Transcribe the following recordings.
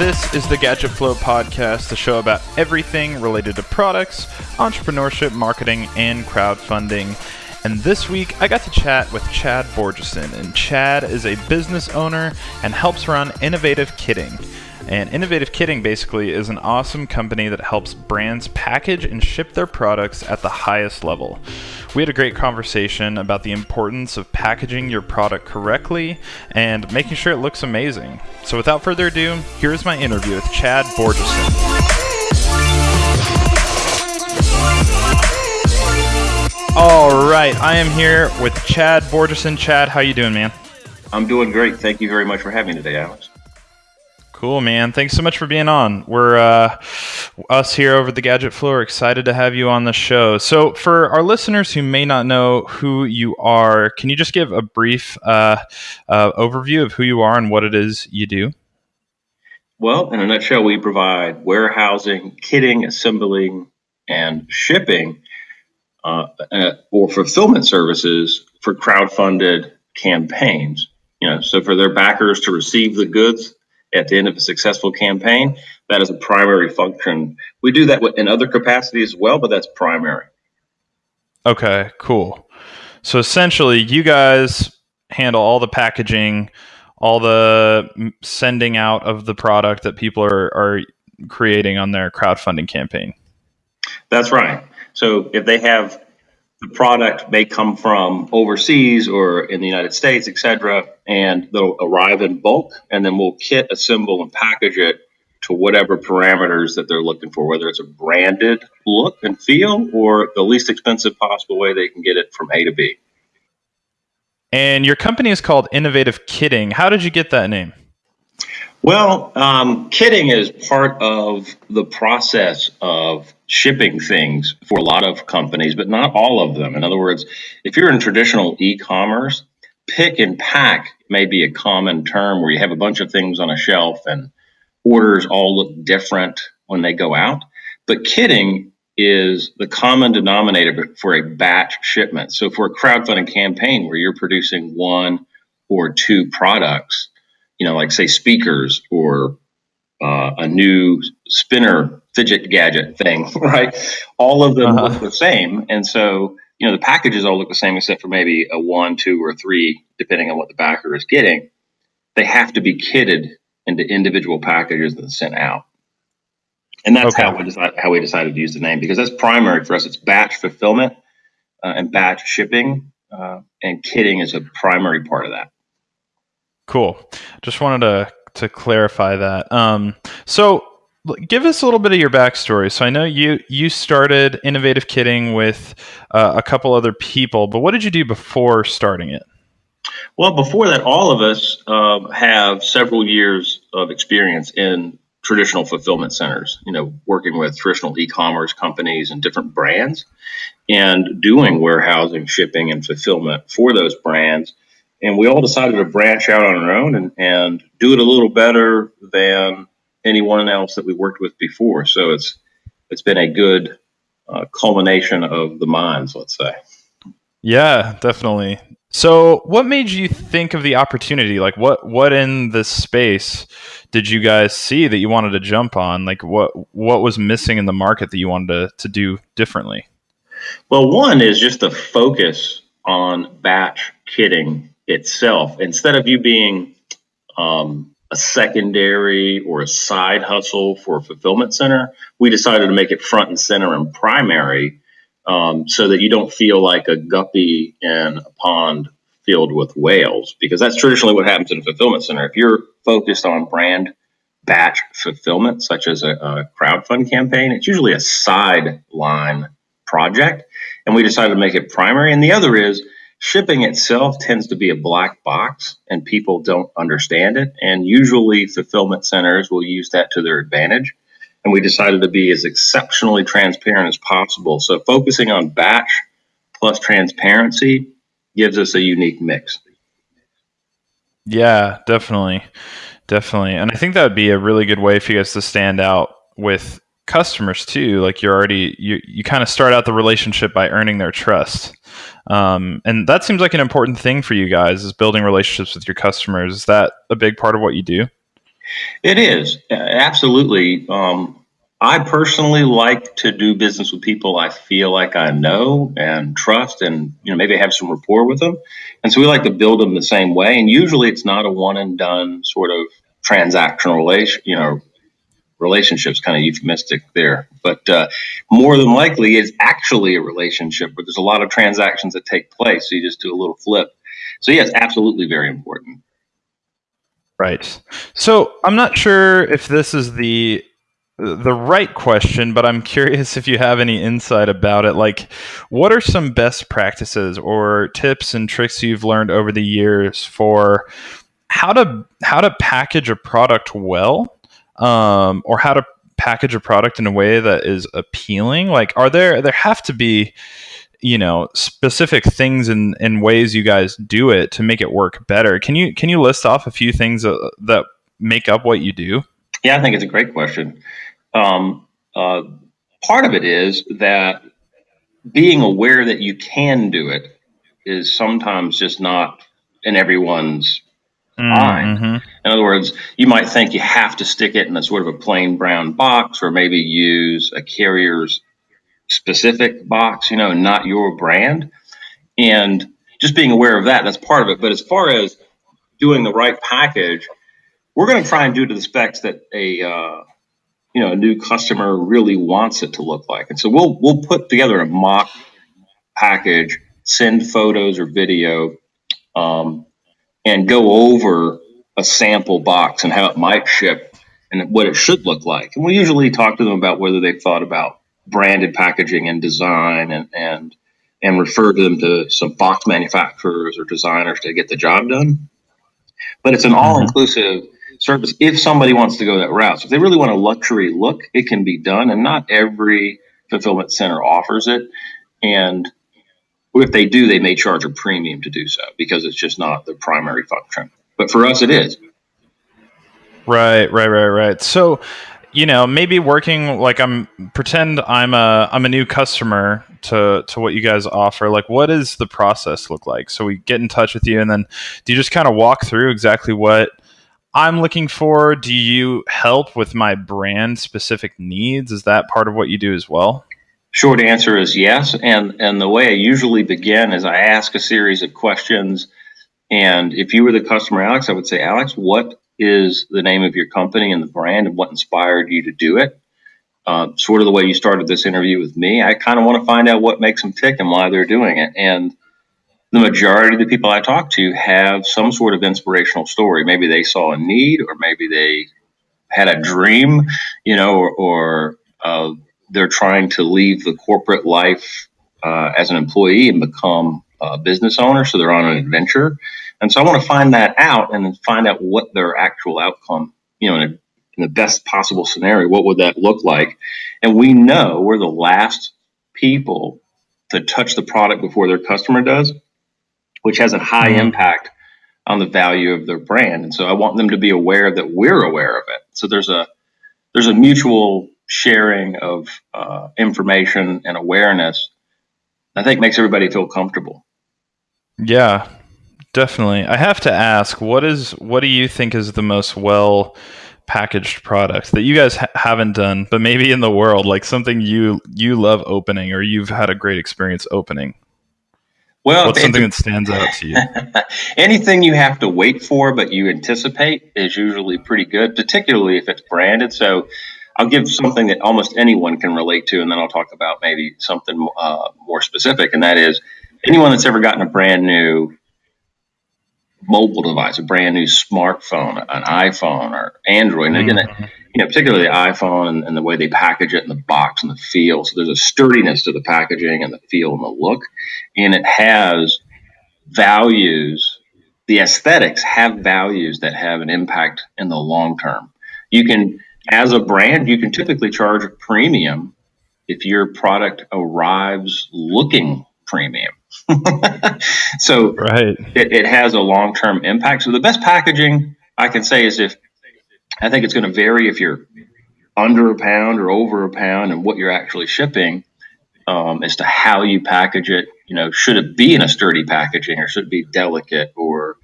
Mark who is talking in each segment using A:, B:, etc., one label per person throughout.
A: This is the Gadget Flow podcast, the show about everything related to products, entrepreneurship, marketing, and crowdfunding. And this week, I got to chat with Chad Borgeson. And Chad is a business owner and helps run Innovative Kitting. And Innovative Kitting basically is an awesome company that helps brands package and ship their products at the highest level. We had a great conversation about the importance of packaging your product correctly and making sure it looks amazing. So without further ado, here's my interview with Chad Borgeson. All right, I am here with Chad Borgeson. Chad, how you doing, man?
B: I'm doing great. Thank you very much for having me today, Alex.
A: Cool, man. Thanks so much for being on. We're uh, us here over the Gadget Flow excited to have you on the show. So, for our listeners who may not know who you are, can you just give a brief uh, uh, overview of who you are and what it is you do?
B: Well, in a nutshell, we provide warehousing, kitting, assembling, and shipping uh, uh, or fulfillment services for crowd-funded campaigns. You know, so for their backers to receive the goods at the end of a successful campaign. That is a primary function. We do that in other capacities as well, but that's primary.
A: Okay, cool. So essentially, you guys handle all the packaging, all the sending out of the product that people are, are creating on their crowdfunding campaign.
B: That's right. So if they have the product may come from overseas or in the United States, et cetera, and they'll arrive in bulk, and then we'll kit, assemble, and package it to whatever parameters that they're looking for, whether it's a branded look and feel or the least expensive possible way they can get it from A to B.
A: And your company is called Innovative Kitting. How did you get that name?
B: Well, um, kitting is part of the process of shipping things for a lot of companies, but not all of them. In other words, if you're in traditional e commerce, pick and pack may be a common term where you have a bunch of things on a shelf and orders all look different when they go out. But kitting is the common denominator for a batch shipment. So for a crowdfunding campaign where you're producing one or two products, you know, like say speakers or uh, a new spinner fidget gadget thing, right? All of them uh-huh. look the same. And so, you know, the packages all look the same except for maybe a one, two, or three, depending on what the backer is getting. They have to be kitted into individual packages and sent out. And that's okay. how we decided how we decided to use the name because that's primary for us. It's batch fulfillment uh, and batch shipping, uh, and kitting is a primary part of that.
A: Cool. Just wanted to to clarify that. Um, so give us a little bit of your backstory. So I know you you started Innovative Kitting with uh, a couple other people, but what did you do before starting it?
B: Well, before that, all of us uh, have several years of experience in traditional fulfillment centers. You know, working with traditional e-commerce companies and different brands, and doing warehousing, shipping, and fulfillment for those brands and we all decided to branch out on our own and, and do it a little better than anyone else that we worked with before. So it's it's been a good uh, culmination of the minds, let's say.
A: Yeah, definitely. So, what made you think of the opportunity? Like, what what in this space did you guys see that you wanted to jump on? Like, what what was missing in the market that you wanted to, to do differently?
B: Well, one is just the focus on batch kitting itself, instead of you being um, a secondary or a side hustle for a fulfillment center, we decided to make it front and center and primary um, so that you don't feel like a guppy in a pond filled with whales, because that's traditionally what happens in a fulfillment center. If you're focused on brand batch fulfillment, such as a, a crowdfund campaign, it's usually a sideline project. And we decided to make it primary. And the other is, Shipping itself tends to be a black box and people don't understand it. And usually fulfillment centers will use that to their advantage. And we decided to be as exceptionally transparent as possible. So focusing on batch plus transparency gives us a unique mix.
A: Yeah, definitely. Definitely. And I think that would be a really good way for you guys to stand out with customers too. Like you're already you you kind of start out the relationship by earning their trust. Um, and that seems like an important thing for you guys is building relationships with your customers. Is that a big part of what you do?
B: It is absolutely. Um, I personally like to do business with people I feel like I know and trust, and you know maybe have some rapport with them. And so we like to build them the same way. And usually it's not a one and done sort of transactional relation, you know, relationships kind of euphemistic there, but uh, more than likely it's actually a relationship where there's a lot of transactions that take place. So you just do a little flip. So yes, absolutely very important.
A: Right. So I'm not sure if this is the the right question, but I'm curious if you have any insight about it. Like, what are some best practices or tips and tricks you've learned over the years for how to how to package a product well, um, or how to package a product in a way that is appealing? Like, are there there have to be you know specific things and and ways you guys do it to make it work better. Can you can you list off a few things that, that make up what you do?
B: Yeah i think it's a great question. Um, uh, part of it is that being aware that you can do it is sometimes just not in everyone's mm-hmm. In other words, you might think you have to stick it in a sort of a plain brown box or maybe use a carrier's specific box, you know, not your brand. And just being aware of that, that's part of it. But as far as doing the right package, we're going to try and do to the specs that a uh, you know a new customer really wants it to look like. And so we'll we'll put together a mock package, send photos or video, um, and go over a sample box and how it might ship and what it should look like. And we usually talk to them about whether they've thought about branded packaging and design and and and refer to them to some box manufacturers or designers to get the job done. But it's an mm-hmm. all inclusive service if somebody wants to go that route. So if they really want a luxury look, it can be done, and not every fulfillment center offers it. And if they do, they may charge a premium to do so because it's just not the primary function. But for us, it is.
A: Right, right, right, right. So, you know, maybe working like I'm pretend I'm a I'm a new customer to to what you guys offer. Like, what does the process look like? So we get in touch with you, and then do you just kind of walk through exactly what I'm looking for? Do you help with my brand specific needs? Is that part of what you do as well?
B: Short answer is yes. And and the way I usually begin is I ask a series of questions. And if you were the customer, Alex, I would say, Alex, what is the name of your company and the brand and what inspired you to do it? Uh, sort of the way you started this interview with me. I kind of want to find out what makes them tick and why they're doing it. And the majority of the people I talk to have some sort of inspirational story. Maybe they saw a need, or maybe they had a dream, you know, or, or uh, they're trying to leave the corporate life uh, as an employee and become a business owner. So they're on an adventure. And so I want to find that out and then find out what their actual outcome, you know, in, a, in the best possible scenario, what would that look like? And we know we're the last people to touch the product before their customer does which has a high mm-hmm. impact on the value of their brand. And so I want them to be aware that we're aware of it. So there's a there's a mutual sharing of uh, information and awareness. I think makes everybody feel comfortable.
A: Yeah, definitely. I have to ask, what is what do you think is the most well packaged product that you guys ha- haven't done, but maybe in the world, like something you you love opening or you've had a great experience opening? Well, what's something that stands out to you?
B: anything you have to wait for, but you anticipate is usually pretty good, particularly if it's branded. So I'll give something that almost anyone can relate to, and then I'll talk about maybe something uh, more specific, and that is anyone that's ever gotten a brand new mobile device, a brand new smartphone, an iPhone or Android. And again, mm-hmm. you know, particularly the iPhone and, and, the way they package it in the box and the feel. So there's a sturdiness to the packaging and the feel and the look, and it has values. The aesthetics have values that have an impact in the long term. You can, as a brand, you can typically charge a premium if your product arrives looking premium. so right. it, it has a long term impact. So the best packaging I can say is if I think it's going to vary if you're under a pound or over a pound and what you're actually shipping um, as to how you package it. You know, should it be in a sturdy packaging or should it be delicate or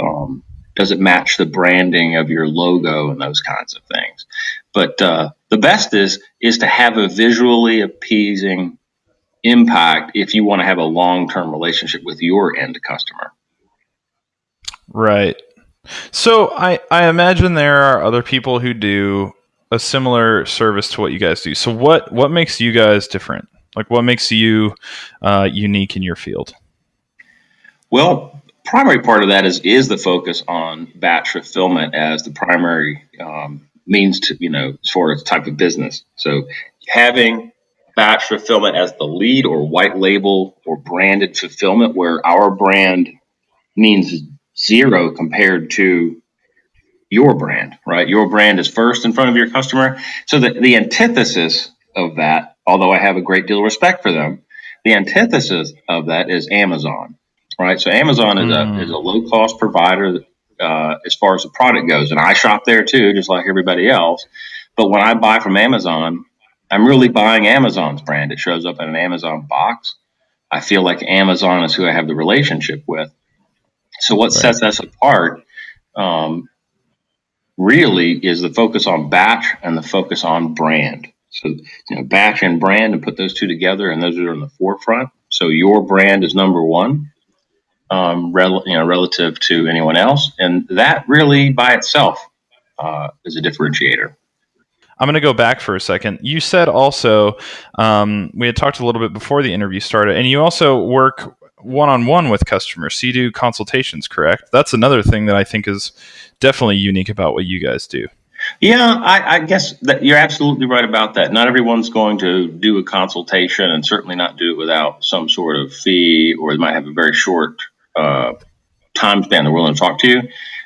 B: um, Does it match the branding of your logo and those kinds of things? But uh, the best is is to have a visually appeasing impact if you want to have a long term relationship with your end customer.
A: Right. So I, I imagine there are other people who do a similar service to what you guys do. So what what makes you guys different? Like what makes you uh, unique in your field?
B: Well, primary part of that is is the focus on batch fulfillment as the primary um, means to you know as far as type of business. So having batch fulfillment as the lead or white label or branded fulfillment where our brand means zero compared to your brand, right? Your brand is first in front of your customer. So the, the antithesis of that, although I have a great deal of respect for them, the antithesis of that is Amazon, right? So Amazon is mm. a is a low cost provider uh, as far as the product goes, and I shop there too, just like everybody else. But when I buy from Amazon, I'm really buying Amazon's brand. It shows up in an Amazon box. I feel like Amazon is who I have the relationship with. So what right. sets us apart um, really is the focus on batch and the focus on brand. So you know, batch and brand, and put those two together, and those are in the forefront. So your brand is number one, um, rel- you know, relative to anyone else, and that really by itself uh, is a differentiator.
A: I'm going to go back for a second. You said also um, we had talked a little bit before the interview started, and you also work one on one with customers. So you do consultations, correct? That's another thing that I think is definitely unique about what you guys do.
B: Yeah, I, I guess that you're absolutely right about that. Not everyone's going to do a consultation, and certainly not do it without some sort of fee, or they might have a very short uh, time span they're willing to talk to you.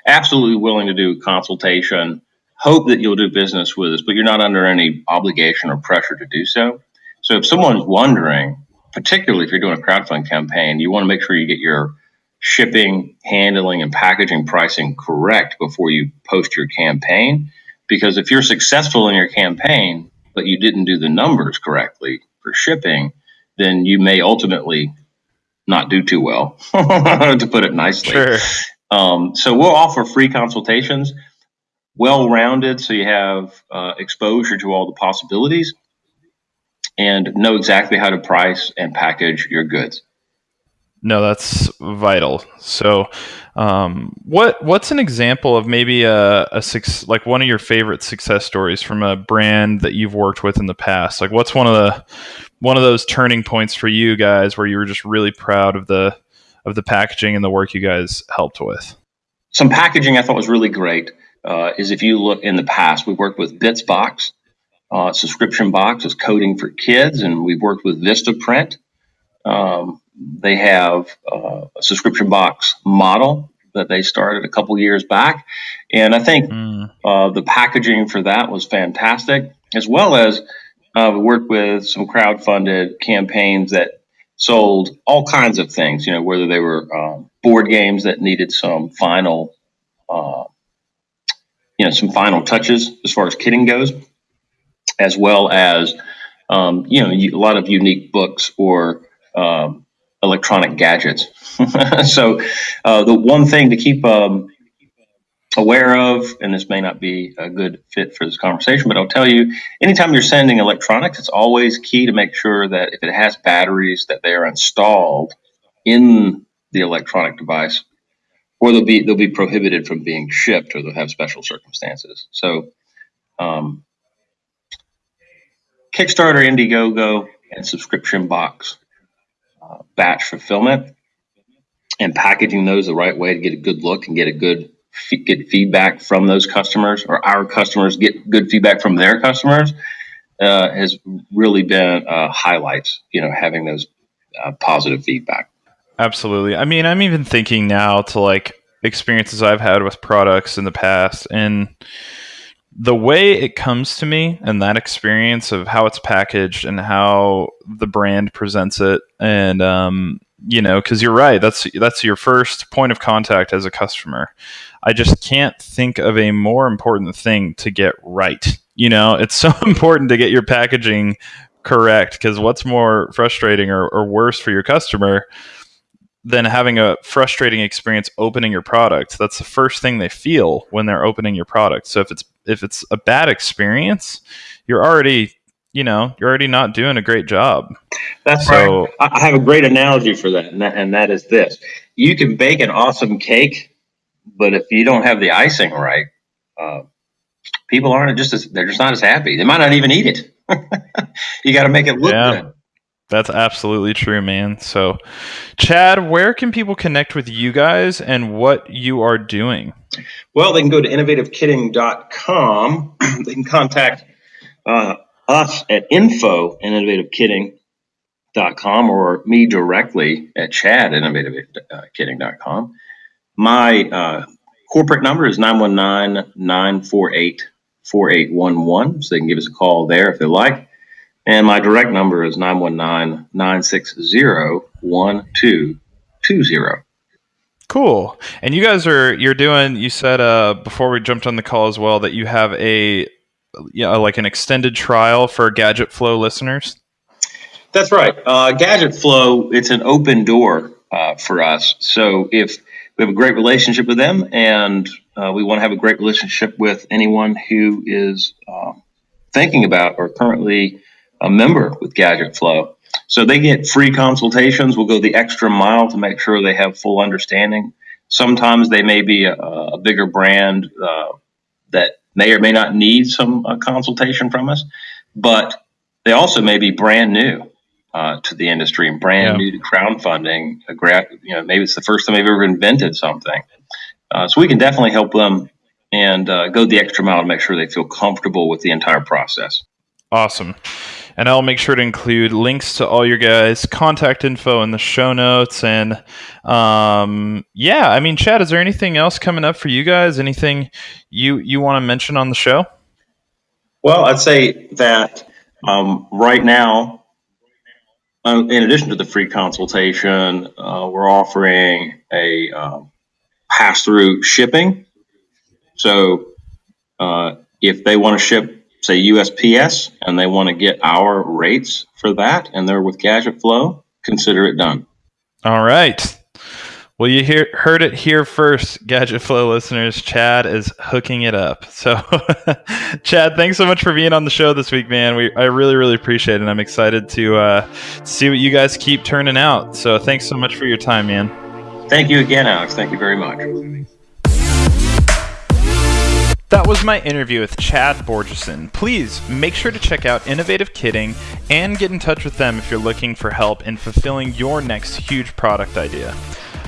B: Absolutely willing to do consultation. Hope that you'll do business with us, but you're not under any obligation or pressure to do so. So if someone's wondering, particularly if you're doing a crowdfund campaign, you want to make sure you get your shipping, handling, and packaging pricing correct before you post your campaign. Because if you're successful in your campaign, but you didn't do the numbers correctly for shipping, then you may ultimately not do too well, to put it nicely. Sure. Um, so we'll offer free consultations, well rounded, so you have uh, exposure to all the possibilities and know exactly how to price and package your goods.
A: No, that's vital. So, um, what what's an example of maybe a, a six, like one of your favorite success stories from a brand that you've worked with in the past? Like, what's one of the one of those turning points for you guys where you were just really proud of the of the packaging and the work you guys helped with?
B: Some packaging I thought was really great. Uh, is if you look in the past, we worked with Bitsbox, uh, subscription box is coding for kids, and we've worked with Vistaprint. Um, they have uh, a subscription box model that they started a couple years back, and I think mm. uh, the packaging for that was fantastic, as well as uh, we worked with some crowd-funded campaigns that sold all kinds of things. You know, whether they were um, board games that needed some final, uh, you know, some final touches as far as kitting goes as well as um, you know a lot of unique books or um, electronic gadgets. so uh, the one thing to keep um, aware of, and this may not be a good fit for this conversation, but I'll tell you, anytime you're sending electronics, it's always key to make sure that if it has batteries, that they are installed in the electronic device, or they'll be they'll be prohibited from being shipped, or they'll have special circumstances. So um, Kickstarter, Indiegogo, and subscription box uh, batch fulfillment, and packaging those the right way to get a good look and get a good get feedback from those customers, or our customers get good feedback from their customers, uh, has really been uh, highlights. You know, having those uh, positive feedback.
A: Absolutely. I mean, I'm even thinking now to like experiences I've had with products in the past, and the way it comes to me and that experience of how it's packaged and how the brand presents it and um, you know because you're right that's that's your first point of contact as a customer i just can't think of a more important thing to get right you know it's so important to get your packaging correct because what's more frustrating or, or worse for your customer than having a frustrating experience opening your product. That's the first thing they feel when they're opening your product. So if it's if it's a bad experience, you're already you know you're already not doing a great job.
B: That's so, right. I have a great analogy for that, and that, and that is this: you can bake an awesome cake, but if you don't have the icing right, uh, people aren't just as they're just not as happy. They might not even eat it. you got to make it look yeah. good.
A: That's absolutely true, man. So, Chad, where can people connect with you guys and what you are doing?
B: Well, they can go to innovativekitting.com. they can contact uh, us at info at innovativekitting.com or me directly at chad at innovativekitting.com. My uh, corporate number is 919 948 4811, so they can give us a call there if they like. And my direct number is 919 960 1220.
A: Cool. And you guys are you're doing you said uh before we jumped on the call as well that you have a yeah, like an extended trial for Gadget Flow listeners.
B: That's right. Uh, Gadget Flow, it's an open door uh, for us. So if we have a great relationship with them and uh, we want to have a great relationship with anyone who is uh, thinking about or currently a member with Gadget Flow. So they get free consultations. We'll go the extra mile to make sure they have full understanding. Sometimes they may be a, a bigger brand uh, that may or may not need some uh, consultation from us, but they also may be brand new uh, to the industry and brand yeah. new to crowdfunding. You know, maybe it's the first time they've ever invented something. Uh, so we can definitely help them and uh, go the extra mile to make sure they feel comfortable with the entire process.
A: Awesome. And I'll make sure to include links to all your guys' contact info in the show notes. And um, yeah, I mean, Chad, is there anything else coming up for you guys? Anything you you want to mention on the show?
B: Well, I'd say that um, right now, uh, in addition to the free consultation, uh, we're offering a um, pass through shipping. So uh, if they want to ship say USPS and they want to get our rates for that and they're with Gadget Flow, consider it done.
A: All right. Well, you hear, heard it here first, Gadget Flow listeners. Chad is hooking it up. So, Chad, thanks so much for being on the show this week, man. We I really, really appreciate it. I'm excited to uh, see what you guys keep turning out. So, thanks so much for your time, man.
B: Thank you again, Alex. Thank you very much.
A: That was my interview with Chad Borgeson. Please make sure to check out Innovative Kitting and get in touch with them if you're looking for help in fulfilling your next huge product idea.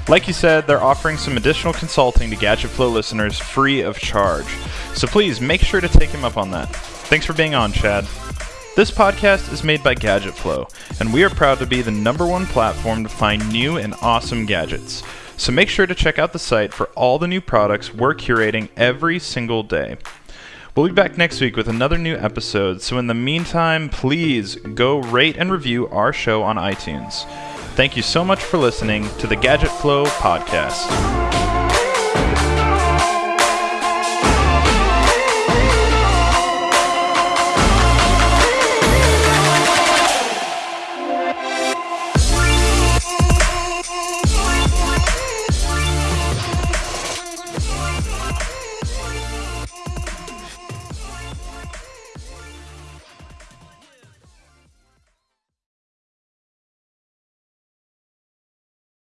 A: Like you said, they're offering some additional consulting to Gadget Flow listeners free of charge. So please make sure to take him up on that. Thanks for being on, Chad. This podcast is made by Gadget Flow, and we are proud to be the number one platform to find new and awesome gadgets. So make sure to check out the site for all the new products we're curating every single day. We'll be back next week with another new episode, so in the meantime, please go rate and review our show on iTunes. Thank you so much for listening to the Gadget Flow podcast.